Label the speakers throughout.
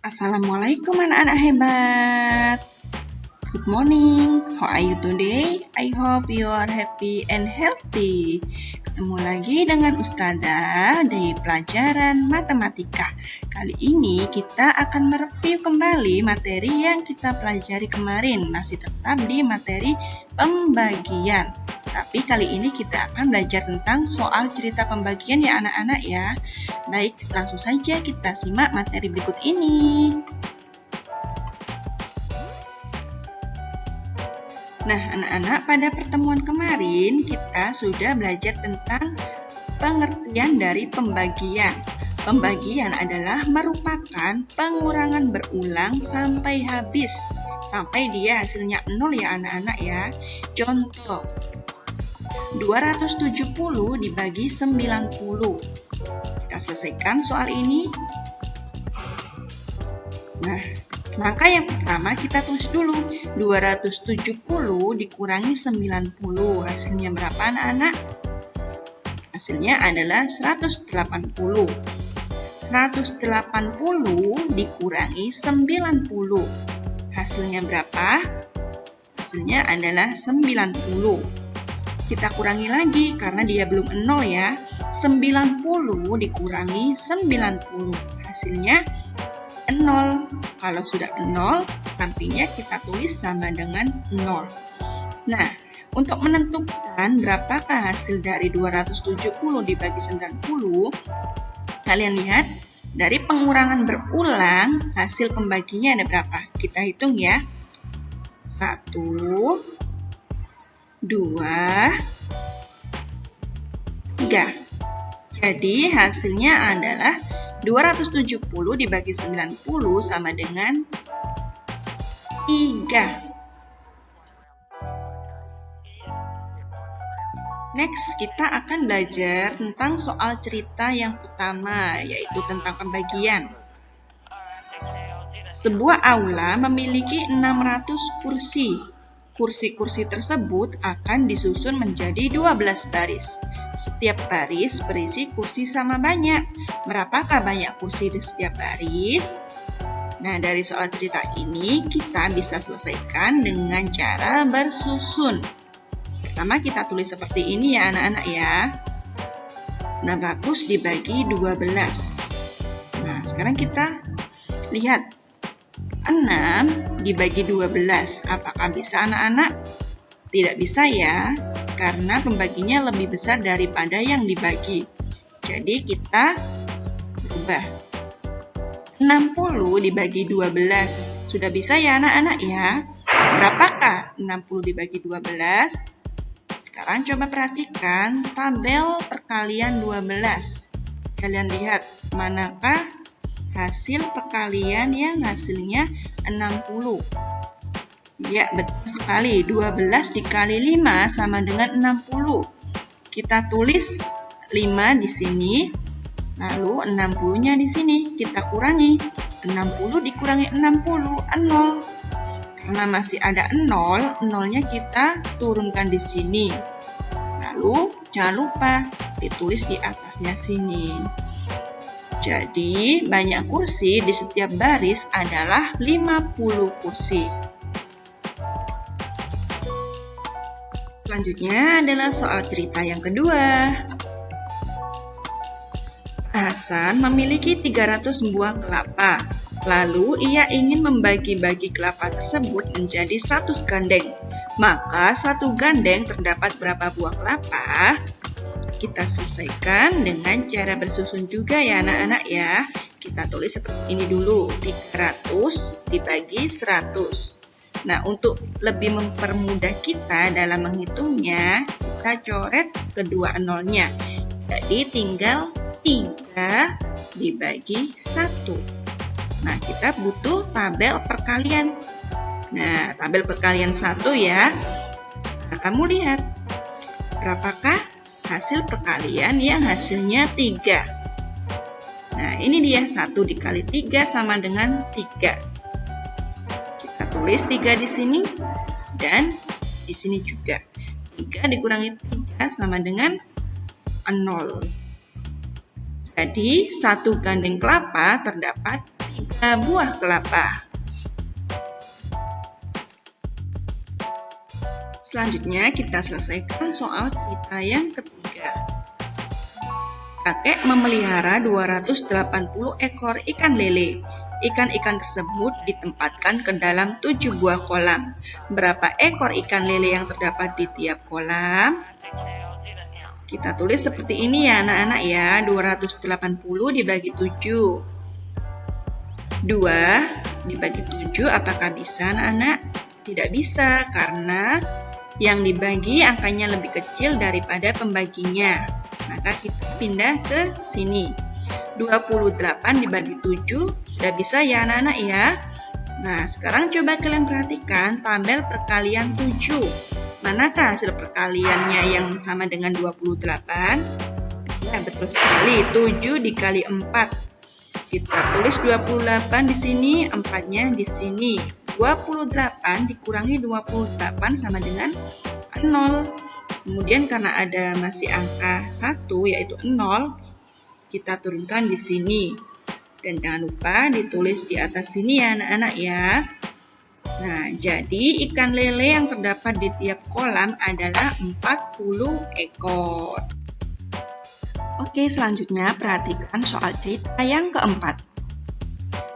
Speaker 1: Assalamualaikum anak-anak hebat. Good morning. How are you today? I hope you are happy and healthy. Ketemu lagi dengan Ustazah dari pelajaran matematika. Kali ini kita akan mereview kembali materi yang kita pelajari kemarin. Masih tetap di materi pembagian. Tapi kali ini kita akan belajar tentang soal cerita pembagian ya anak-anak ya. Baik, langsung saja kita simak materi berikut ini. Nah, anak-anak, pada pertemuan kemarin kita sudah belajar tentang pengertian dari pembagian. Pembagian adalah merupakan pengurangan berulang sampai habis, sampai dia hasilnya nol ya anak-anak ya. Contoh, 270 dibagi 90. Kita selesaikan soal ini. Nah, langkah yang pertama kita tulis dulu. 270 dikurangi 90. Hasilnya berapa anak-anak? Hasilnya adalah 180. 180 dikurangi 90. Hasilnya berapa? Hasilnya adalah 90 kita kurangi lagi karena dia belum 0 ya. 90 dikurangi 90. Hasilnya 0. Kalau sudah 0, sampingnya kita tulis sama dengan 0. Nah, untuk menentukan berapakah hasil dari 270 dibagi 90, kalian lihat dari pengurangan berulang, hasil pembaginya ada berapa? Kita hitung ya. 1, 2, 3. Jadi hasilnya adalah 270 dibagi 90 sama dengan 3. Next, kita akan belajar tentang soal cerita yang pertama, yaitu tentang pembagian. Sebuah aula memiliki 600 kursi kursi-kursi tersebut akan disusun menjadi 12 baris. Setiap baris berisi kursi sama banyak. Berapakah banyak kursi di setiap baris? Nah, dari soal cerita ini kita bisa selesaikan dengan cara bersusun. Pertama kita tulis seperti ini ya anak-anak ya. 600 dibagi 12. Nah, sekarang kita lihat 6 dibagi 12. Apakah bisa anak-anak? Tidak bisa ya, karena pembaginya lebih besar daripada yang dibagi. Jadi kita ubah. 60 dibagi 12. Sudah bisa ya anak-anak ya? Berapakah 60 dibagi 12? Sekarang coba perhatikan tabel perkalian 12. Kalian lihat manakah hasil perkalian yang hasilnya 60. Ya, betul sekali. 12 dikali 5 sama dengan 60. Kita tulis 5 di sini, lalu 60-nya di sini. Kita kurangi. 60 dikurangi 60, 0. Karena masih ada 0, 0-nya kita turunkan di sini. Lalu, jangan lupa ditulis di atasnya sini. Jadi, banyak kursi di setiap baris adalah 50 kursi. Selanjutnya adalah soal cerita yang kedua. Hasan memiliki 300 buah kelapa. Lalu ia ingin membagi-bagi kelapa tersebut menjadi 100 gandeng. Maka satu gandeng terdapat berapa buah kelapa? Kita selesaikan dengan cara bersusun juga ya anak-anak ya. Kita tulis seperti ini dulu, 300 dibagi 100. Nah, untuk lebih mempermudah kita dalam menghitungnya, kita coret kedua nolnya. Jadi tinggal 3 dibagi 1. Nah, kita butuh tabel perkalian. Nah, tabel perkalian 1 ya. Nah, kamu lihat, berapakah hasil perkalian yang hasilnya 3. Nah, ini dia 1 dikali 3 sama dengan 3. Kita tulis 3 di sini dan di sini juga. 3 dikurangi 3 sama dengan 0. Jadi, satu gandeng kelapa terdapat tiga buah kelapa. Selanjutnya kita selesaikan soal kita yang ketiga. Kakek memelihara 280 ekor ikan lele. Ikan-ikan tersebut ditempatkan ke dalam 7 buah kolam. Berapa ekor ikan lele yang terdapat di tiap kolam? Kita tulis seperti ini ya anak-anak ya, 280 dibagi 7. 2 dibagi 7 apakah bisa anak-anak? Tidak bisa karena yang dibagi angkanya lebih kecil daripada pembaginya. Maka kita pindah ke sini. 28 dibagi 7 sudah bisa ya anak-anak ya. Nah, sekarang coba kalian perhatikan tabel perkalian 7. Manakah hasil perkaliannya yang sama dengan 28? Ya, betul sekali. 7 dikali 4. Kita tulis 28 di sini, 4-nya di sini. 28 dikurangi 28 sama dengan 0. Kemudian karena ada masih angka 1 yaitu 0, kita turunkan di sini. Dan jangan lupa ditulis di atas sini ya anak-anak ya. Nah, jadi ikan lele yang terdapat di tiap kolam adalah 40 ekor. Oke, selanjutnya perhatikan soal cerita yang keempat.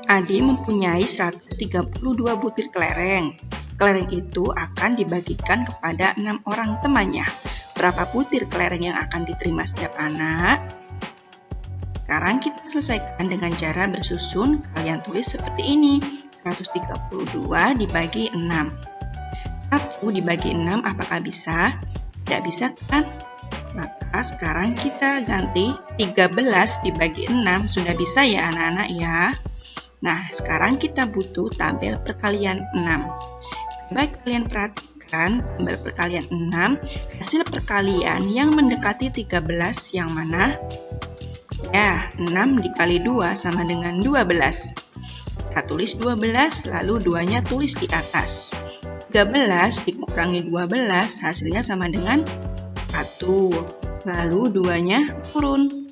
Speaker 1: Adi mempunyai 132 butir kelereng. Kelereng itu akan dibagikan kepada enam orang temannya. Berapa butir kelereng yang akan diterima setiap anak? Sekarang kita selesaikan dengan cara bersusun. Kalian tulis seperti ini. 132 dibagi 6. 1 dibagi 6 apakah bisa? Tidak bisa kan? Maka sekarang kita ganti 13 dibagi 6. Sudah bisa ya anak-anak ya? Nah, sekarang kita butuh tabel perkalian 6. Baik kalian perhatikan tabel perkalian 6, hasil perkalian yang mendekati 13 yang mana? Ya, 6 dikali 2 sama dengan 12. Kita tulis 12, lalu 2-nya tulis di atas. 13 dikurangi 12, hasilnya sama dengan 1. Lalu 2-nya turun.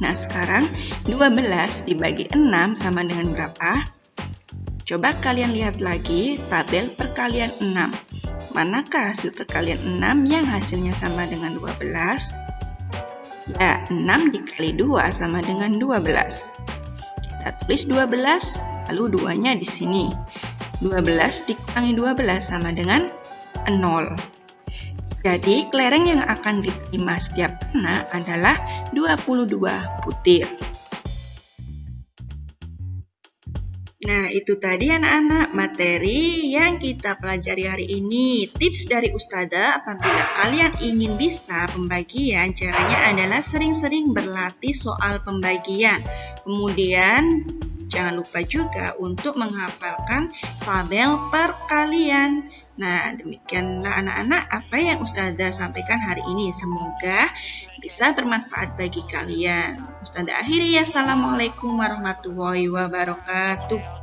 Speaker 1: Nah, sekarang 12 dibagi 6 sama dengan berapa? Coba kalian lihat lagi tabel perkalian 6. Manakah hasil perkalian 6 yang hasilnya sama dengan 12? Ya, 6 dikali 2 sama dengan 12. Kita tulis 12, lalu 2-nya di sini. 12 dikurangi 12 sama dengan 0. Jadi, kelereng yang akan diterima setiap anak adalah 22 butir. Nah, itu tadi anak-anak materi yang kita pelajari hari ini. Tips dari Ustazah apabila kalian ingin bisa pembagian, caranya adalah sering-sering berlatih soal pembagian. Kemudian, jangan lupa juga untuk menghafalkan tabel perkalian. Nah, demikianlah anak-anak apa yang Ustazah sampaikan hari ini. Semoga bisa bermanfaat bagi kalian. Ustazah akhiri ya. Assalamualaikum warahmatullahi wabarakatuh.